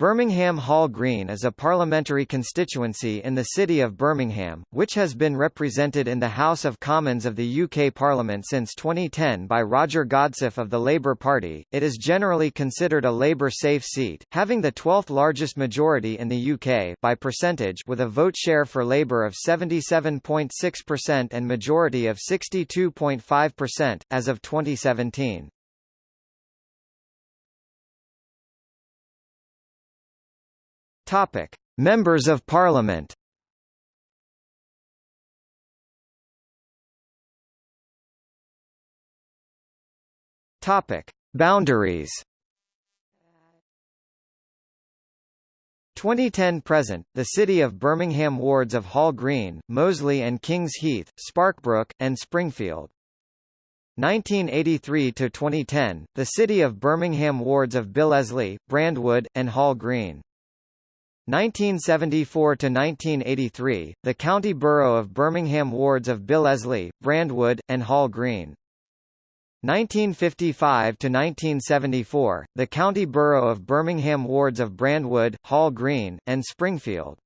Birmingham Hall Green is a parliamentary constituency in the city of Birmingham, which has been represented in the House of Commons of the UK Parliament since 2010 by Roger Godsiff of the Labour Party. It is generally considered a Labour-safe seat, having the 12th largest majority in the UK by percentage with a vote share for Labour of 77.6% and majority of 62.5%, as of 2017. Topic: Members of Parliament. Topic: Boundaries. 2010 present, the city of Birmingham wards of Hall Green, Moseley and Kings Heath, Sparkbrook, and Springfield. 1983 to 2010, the city of Birmingham wards of Billesley, Brandwood, and Hall Green. 1974 to 1983, the county borough of Birmingham wards of Billesley, Brandwood, and Hall Green. 1955 to 1974, the county borough of Birmingham wards of Brandwood, Hall Green, and Springfield.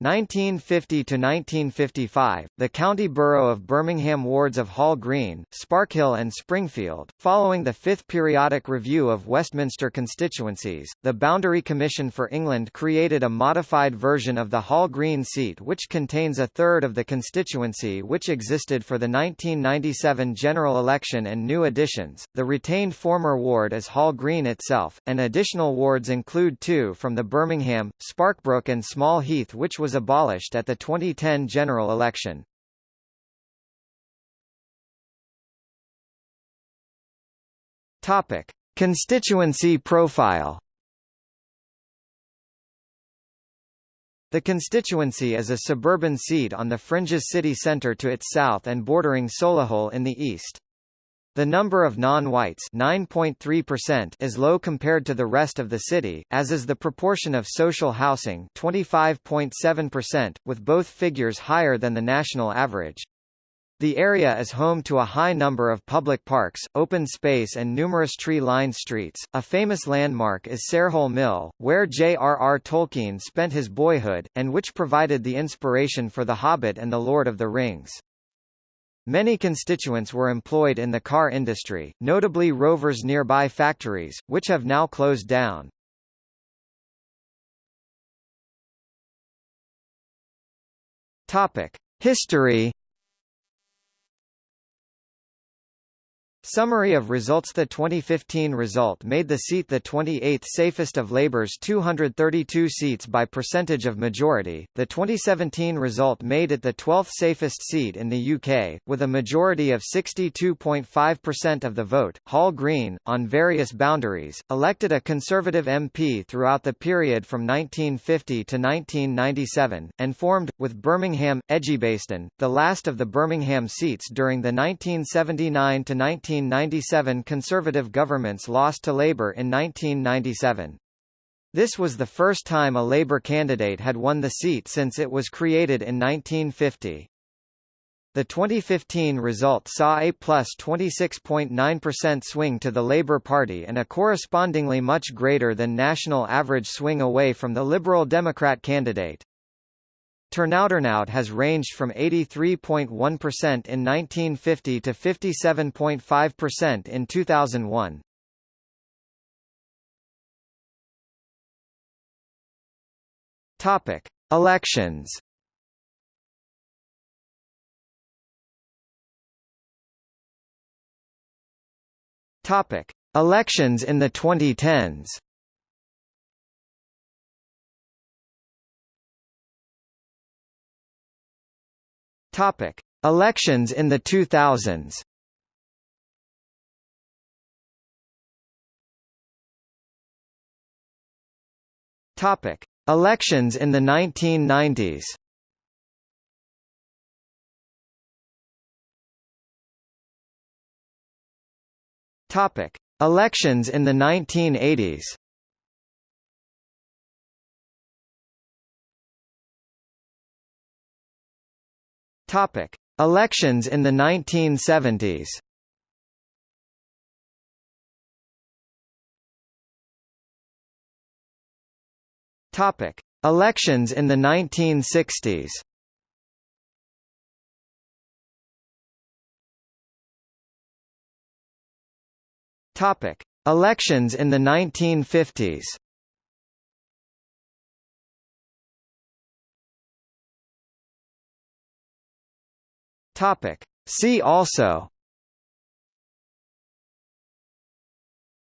1950 to 1955, the county borough of Birmingham wards of Hall Green, Sparkhill and Springfield. Following the fifth periodic review of Westminster constituencies, the Boundary Commission for England created a modified version of the Hall Green seat which contains a third of the constituency which existed for the 1997 general election and new additions. The retained former ward is Hall Green itself, and additional wards include two from the Birmingham, Sparkbrook and Small Heath which was was abolished at the 2010 general election. Topic: Constituency profile. The constituency is a suburban seat on the fringes city centre to its south and bordering Solihull in the east. The number of non-whites is low compared to the rest of the city, as is the proportion of social housing 25.7%, with both figures higher than the national average. The area is home to a high number of public parks, open space and numerous tree-lined streets. A famous landmark is Sarehole Mill, where J.R.R. Tolkien spent his boyhood, and which provided the inspiration for The Hobbit and The Lord of the Rings. Many constituents were employed in the car industry, notably Rover's nearby factories, which have now closed down. Topic: History Summary of results The 2015 result made the seat the 28th safest of Labour's 232 seats by percentage of majority. The 2017 result made it the 12th safest seat in the UK, with a majority of 62.5% of the vote. Hall Green, on various boundaries, elected a Conservative MP throughout the period from 1950 to 1997, and formed, with Birmingham, Edgbaston, the last of the Birmingham seats during the 1979 to 19 1997 Conservative governments lost to Labour in 1997. This was the first time a Labour candidate had won the seat since it was created in 1950. The 2015 result saw a plus 26.9% swing to the Labour Party and a correspondingly much greater than national average swing away from the Liberal Democrat candidate. Turnout has ranged from 83.1% in 1950 to 57.5% in 2001. Topic: Elections. Topic: Elections in the 2010s. Topic: Elections in the 2000s. Topic: Elections in the 1990s. Topic: Elections in the 1980s. Topic: Elections in the 1970s. Topic: Elections in the 1960s. Topic: Elections in the 1950s. Topic: See also.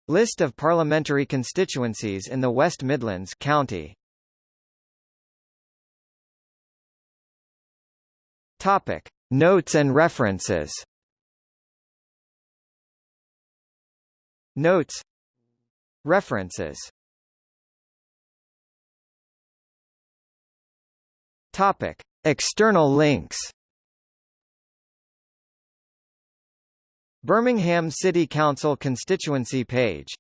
List of parliamentary constituencies in the West Midlands County. Topic. Notes and references. Notes. References. Topic. External links Birmingham City Council constituency page